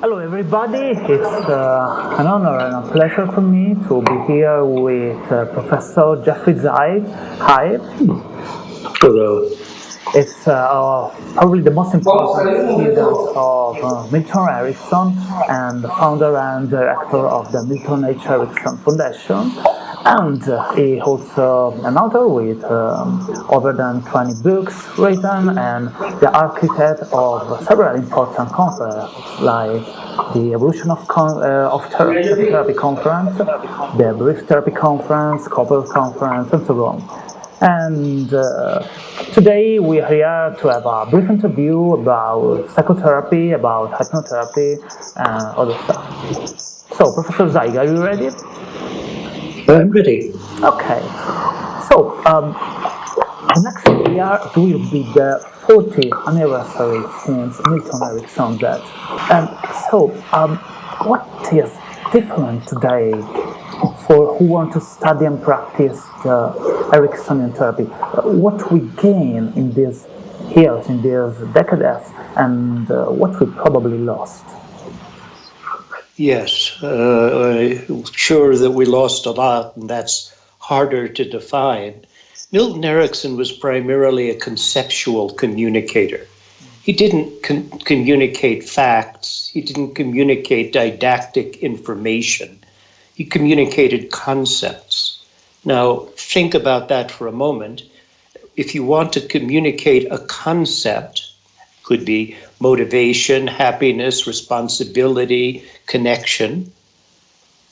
Hello, everybody. It's uh, an honor and a pleasure for me to be here with uh, Professor Jeffrey Zeig. Hi. Hello. It's uh, probably the most important student of uh, Milton Erickson and the founder and director of the Milton H. Erickson Foundation. And uh, he also an author with um, over than 20 books written and the architect of several important conferences like the Evolution of, con uh, of Therapy, Therapy Conference, the Brief Therapy Conference, Couple Conference, and so on. And uh, today we are here to have a brief interview about psychotherapy, about hypnotherapy, and other stuff. So, Professor Zeig, are you ready? I'm ready. Okay. So, um, next year it will be the 40th anniversary since Milton Erickson died. And so, um, what is different today for who want to study and practice the Ericksonian therapy? What we gain in these years, in these decades, and uh, what we probably lost? Yes, I'm Uh, uh, sure that we lost a lot, and that's harder to define. Milton Erickson was primarily a conceptual communicator. He didn't con communicate facts, he didn't communicate didactic information, he communicated concepts. Now, think about that for a moment. If you want to communicate a concept, could be motivation, happiness, responsibility, connection.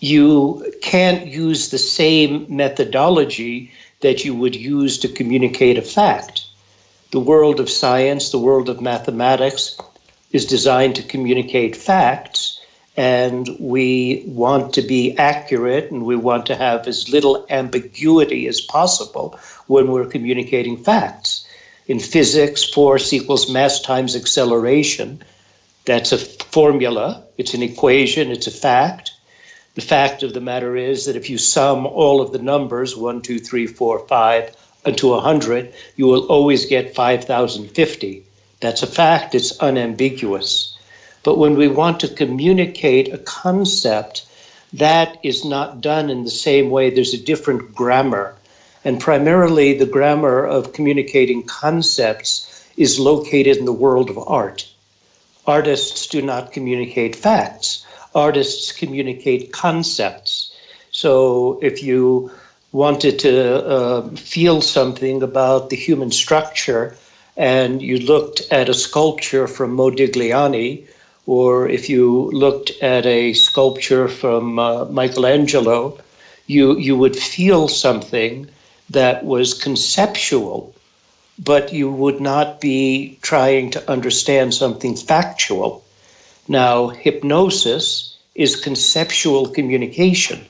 You can't use the same methodology that you would use to communicate a fact. The world of science, the world of mathematics is designed to communicate facts, and we want to be accurate and we want to have as little ambiguity as possible when we're communicating facts in physics, force equals mass times acceleration. That's a formula, it's an equation, it's a fact. The fact of the matter is that if you sum all of the numbers, 1, 2, 3, 4, 5, unto 100, you will always get 5,050. That's a fact, it's unambiguous. But when we want to communicate a concept, that is not done in the same way. There's a different grammar and primarily, the grammar of communicating concepts is located in the world of art. Artists do not communicate facts, artists communicate concepts. So if you wanted to uh, feel something about the human structure and you looked at a sculpture from Modigliani, or if you looked at a sculpture from uh, Michelangelo, you, you would feel something that was conceptual, but you would not be trying to understand something factual. Now, hypnosis is conceptual communication.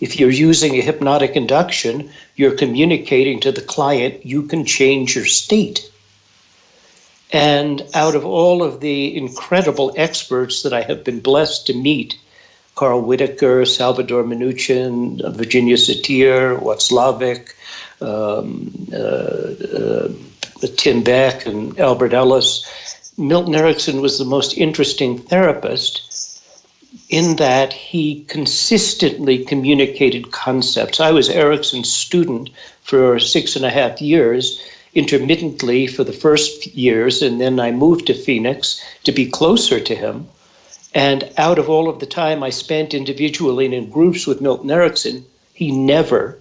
If you're using a hypnotic induction, you're communicating to the client, you can change your state. And out of all of the incredible experts that I have been blessed to meet, Carl Whitaker, Salvador Minuchin, Virginia Satir, Watzlawick, um, uh, uh, Tim Beck, and Albert Ellis. Milton Erickson was the most interesting therapist in that he consistently communicated concepts. I was Erickson's student for six and a half years, intermittently for the first years, and then I moved to Phoenix to be closer to him. And out of all of the time I spent individually and in groups with Milton Erickson, he never,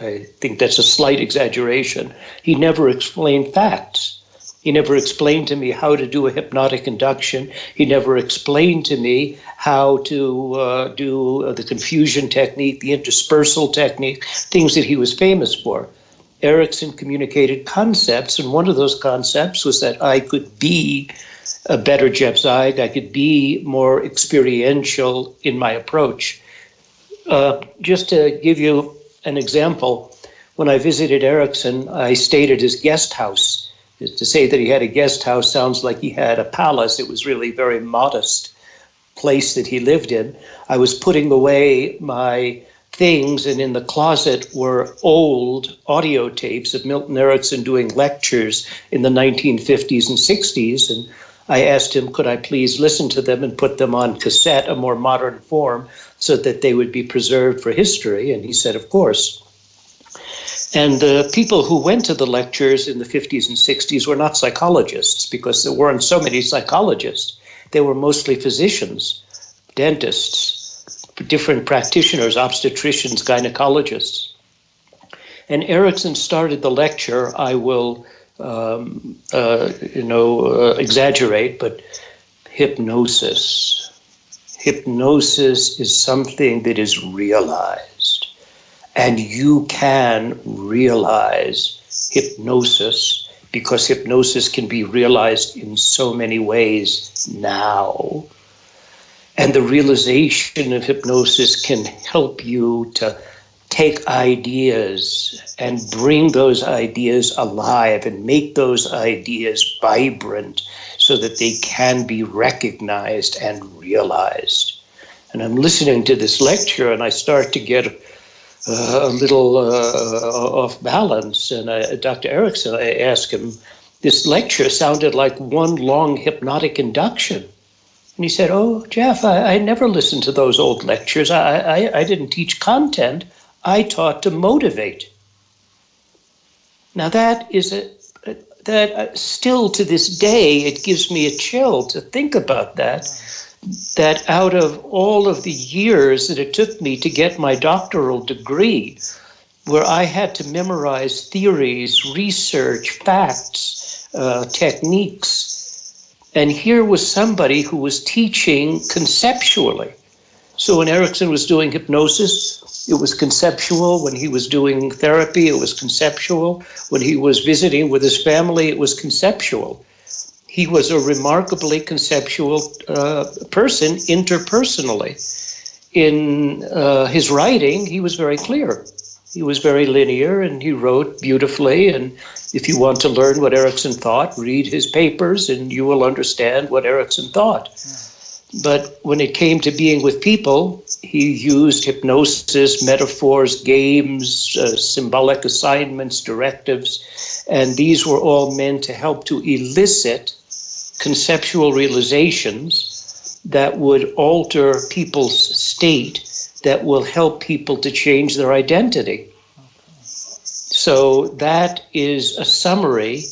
I think that's a slight exaggeration, he never explained facts. He never explained to me how to do a hypnotic induction. He never explained to me how to uh, do the confusion technique, the interspersal technique, things that he was famous for. Erickson communicated concepts, and one of those concepts was that I could be a better Zeig. I could be more experiential in my approach. Uh, just to give you an example, when I visited Erickson, I stayed at his guest house. To say that he had a guest house sounds like he had a palace. It was really very modest place that he lived in. I was putting away my things, and in the closet were old audio tapes of Milton Erickson doing lectures in the 1950s and 60s. And I asked him, could I please listen to them and put them on cassette, a more modern form, so that they would be preserved for history? And he said, of course. And the people who went to the lectures in the 50s and 60s were not psychologists because there weren't so many psychologists. They were mostly physicians, dentists, different practitioners, obstetricians, gynecologists. And Erickson started the lecture. I will, um, uh, you know, uh, exaggerate, but hypnosis. Hypnosis is something that is realized, and you can realize hypnosis because hypnosis can be realized in so many ways now. And the realization of hypnosis can help you to take ideas and bring those ideas alive and make those ideas vibrant so that they can be recognized and realized. And I'm listening to this lecture and I start to get uh, a little uh, off balance. And I, Dr. Erickson, I asked him, this lecture sounded like one long hypnotic induction. And he said, Oh, Jeff, I, I never listened to those old lectures. I, I, I didn't teach content. I taught to motivate. Now that is a that uh, still to this day it gives me a chill to think about that. That out of all of the years that it took me to get my doctoral degree, where I had to memorize theories, research, facts, uh, techniques, and here was somebody who was teaching conceptually. So when Erickson was doing hypnosis, it was conceptual. When he was doing therapy, it was conceptual. When he was visiting with his family, it was conceptual. He was a remarkably conceptual uh, person interpersonally. In uh, his writing, he was very clear. He was very linear and he wrote beautifully. And if you want to learn what Erickson thought, read his papers and you will understand what Erickson thought. Yeah. But when it came to being with people, he used hypnosis, metaphors, games, uh, symbolic assignments, directives, and these were all meant to help to elicit conceptual realizations that would alter people's state, that will help people to change their identity. So that is a summary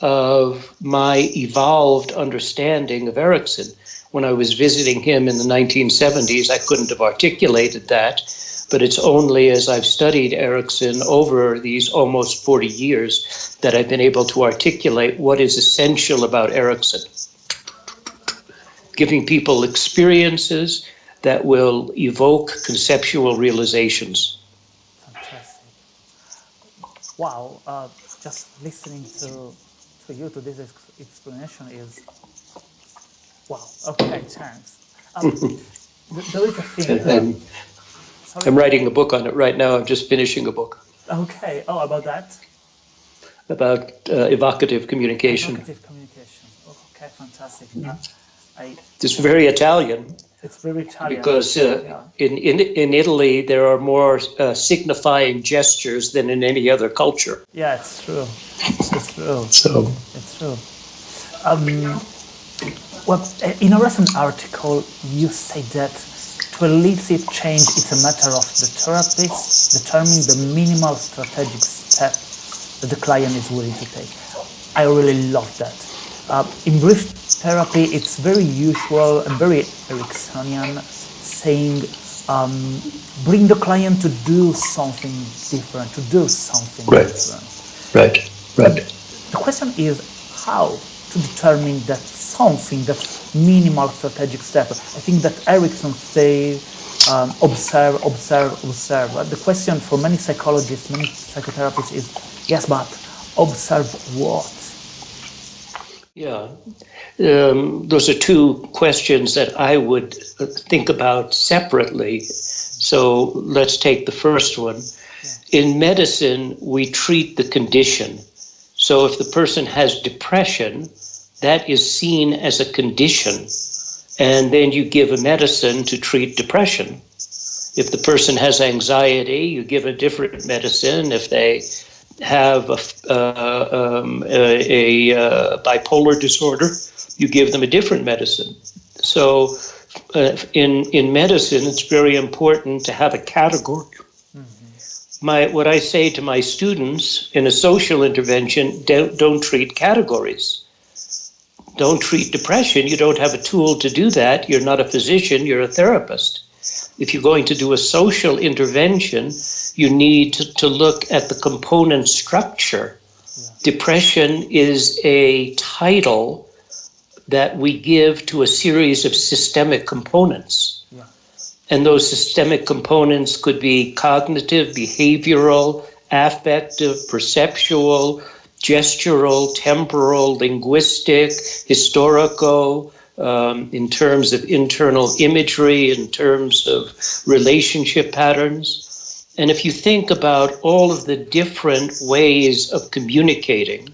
of my evolved understanding of Erickson when I was visiting him in the 1970s, I couldn't have articulated that. But it's only as I've studied Erickson over these almost 40 years that I've been able to articulate what is essential about Erickson. Giving people experiences that will evoke conceptual realizations. Fantastic. Wow, uh, just listening to, to you to this explanation is Wow. Okay. Thanks. Um, there is a thing. I'm, I'm writing a book on it right now. I'm just finishing a book. Okay. Oh, about that. About uh, evocative communication. Evocative communication. Oh, okay. Fantastic. Mm. Uh, I, it's very Italian. It's very Italian. Because uh, yeah. in, in in Italy there are more uh, signifying gestures than in any other culture. Yeah, it's true. It's true. so it's true. Um, well, in a recent article, you say that to elicit change, it's a matter of the therapist determining the minimal strategic step that the client is willing to take. I really love that. Uh, in brief therapy, it's very usual and very Ericksonian saying, um, bring the client to do something different, to do something right. different. Right, right. The question is how to determine that something, that minimal strategic step. I think that Erickson say um, observe, observe, observe. But the question for many psychologists, many psychotherapists is, yes, but observe what? Yeah, um, those are two questions that I would think about separately. So let's take the first one. Yeah. In medicine, we treat the condition. So if the person has depression, that is seen as a condition. And then you give a medicine to treat depression. If the person has anxiety, you give a different medicine. If they have a, uh, um, a, a uh, bipolar disorder, you give them a different medicine. So, uh, in in medicine, it's very important to have a category. Mm-hmm. My what I say to my students in a social intervention: don't don't treat categories. Don't treat depression. You don't have a tool to do that. You're not a physician. You're a therapist. If you're going to do a social intervention, you need to, to look at the component structure. Yeah. Depression is a title that we give to a series of systemic components. Yeah. And those systemic components could be cognitive, behavioral, affective, perceptual, gestural, temporal, linguistic, historical, um, in terms of internal imagery, in terms of relationship patterns. And if you think about all of the different ways of communicating,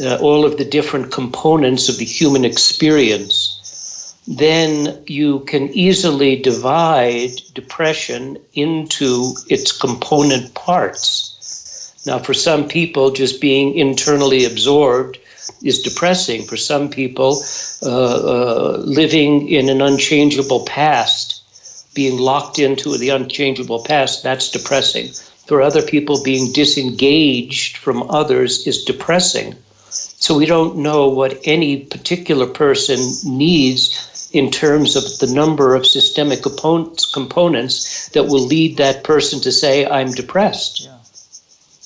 uh, all of the different components of the human experience, then you can easily divide depression into its component parts. Now, for some people, just being internally absorbed is depressing. For some people, uh, uh, living in an unchangeable past, being locked into the unchangeable past, that's depressing. For other people, being disengaged from others is depressing. So we don't know what any particular person needs in terms of the number of systemic components that will lead that person to say, I'm depressed. Yeah.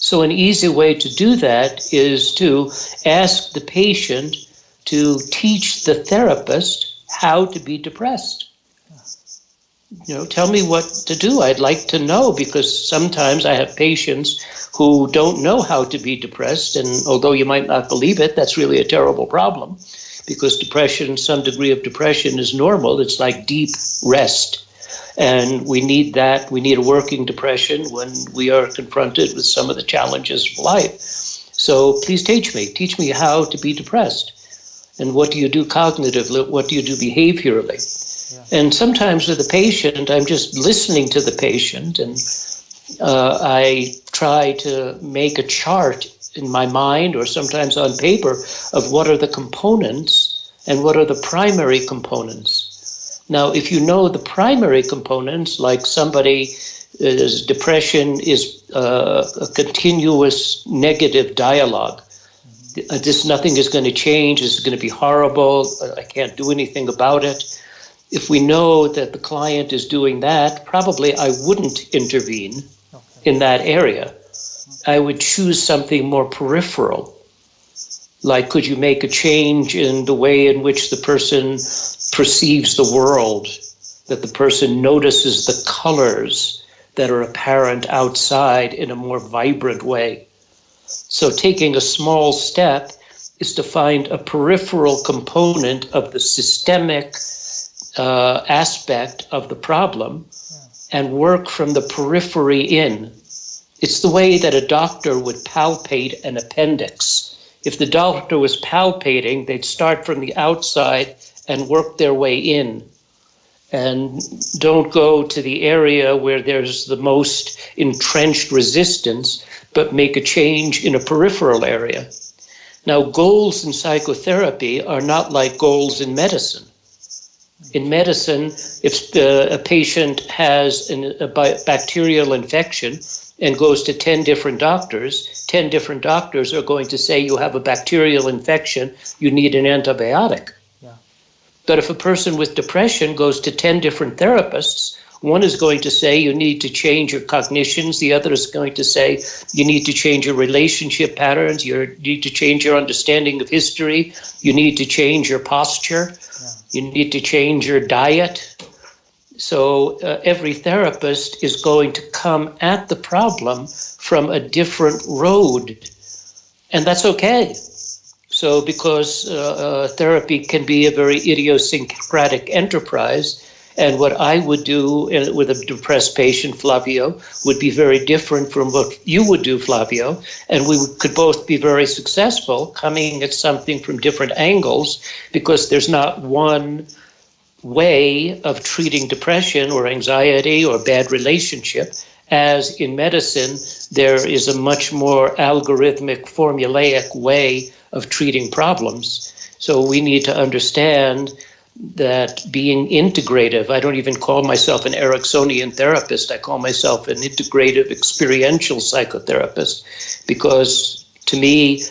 So, an easy way to do that is to ask the patient to teach the therapist how to be depressed. You know, tell me what to do. I'd like to know because sometimes I have patients who don't know how to be depressed. And although you might not believe it, that's really a terrible problem because depression, some degree of depression, is normal. It's like deep rest. And we need that. We need a working depression when we are confronted with some of the challenges of life. So please teach me. Teach me how to be depressed. And what do you do cognitively? What do you do behaviorally? Yeah. And sometimes with the patient, I'm just listening to the patient and uh, I try to make a chart in my mind or sometimes on paper of what are the components and what are the primary components. Now, if you know the primary components, like somebody's depression is uh, a continuous negative dialogue. Uh, this nothing is going to change. This is going to be horrible. I can't do anything about it. If we know that the client is doing that, probably I wouldn't intervene okay. in that area. I would choose something more peripheral. Like, could you make a change in the way in which the person perceives the world, that the person notices the colors that are apparent outside in a more vibrant way. So, taking a small step is to find a peripheral component of the systemic uh, aspect of the problem and work from the periphery in. It's the way that a doctor would palpate an appendix. If the doctor was palpating, they'd start from the outside and work their way in and don't go to the area where there's the most entrenched resistance, but make a change in a peripheral area. Now, goals in psychotherapy are not like goals in medicine. In medicine, if the, a patient has an, a bacterial infection and goes to 10 different doctors, 10 different doctors are going to say you have a bacterial infection, you need an antibiotic. But if a person with depression goes to 10 different therapists, one is going to say you need to change your cognitions. The other is going to say you need to change your relationship patterns. You need to change your understanding of history. You need to change your posture. Yeah. You need to change your diet. So uh, every therapist is going to come at the problem from a different road. And that's okay. So, because uh, uh, therapy can be a very idiosyncratic enterprise, and what I would do in, with a depressed patient, Flavio, would be very different from what you would do, Flavio. And we could both be very successful coming at something from different angles because there's not one way of treating depression or anxiety or bad relationship as in medicine, there is a much more algorithmic, formulaic way of treating problems. So we need to understand that being integrative, I don't even call myself an Ericksonian therapist, I call myself an integrative experiential psychotherapist because to me,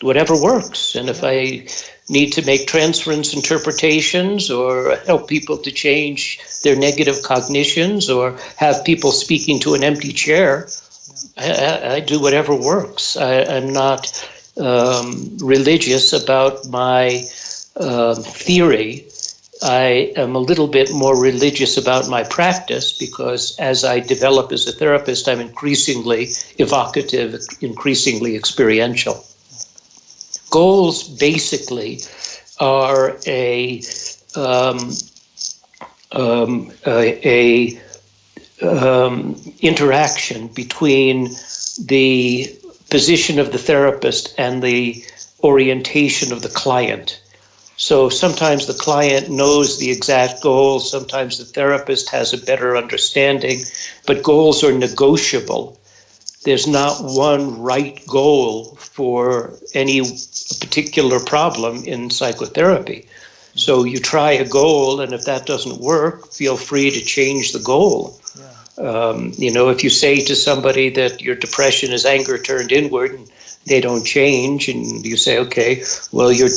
whatever works. And if I need to make transference interpretations or help people to change their negative cognitions or have people speaking to an empty chair, I, I do whatever works. I, am not um, religious about my uh, theory. I am a little bit more religious about my practice because as I develop as a therapist, I'm increasingly evocative, increasingly experiential. Goals basically are a um, um, a, a um, interaction between the position of the therapist and the orientation of the client. So sometimes the client knows the exact goal, sometimes the therapist has a better understanding, but goals are negotiable. There's not one right goal for any particular problem in psychotherapy. So you try a goal, and if that doesn't work, feel free to change the goal. Yeah. Um, you know, if you say to somebody that your depression is anger turned inward, and they don't change, and you say, okay, well, your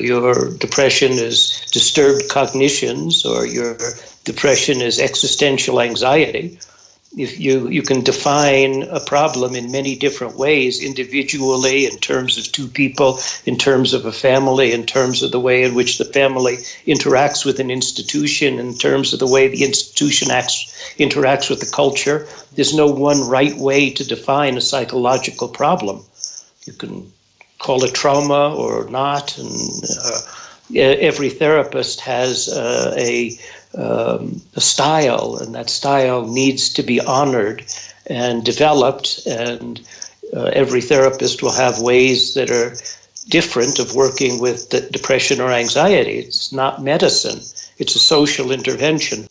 your depression is disturbed cognitions, or your depression is existential anxiety if you you can define a problem in many different ways individually in terms of two people in terms of a family in terms of the way in which the family interacts with an institution in terms of the way the institution acts interacts with the culture. There's no one right way to define a psychological problem. You can call it trauma or not and uh, every therapist has uh, a um, a style, and that style needs to be honored and developed. And uh, every therapist will have ways that are different of working with depression or anxiety. It's not medicine, it's a social intervention.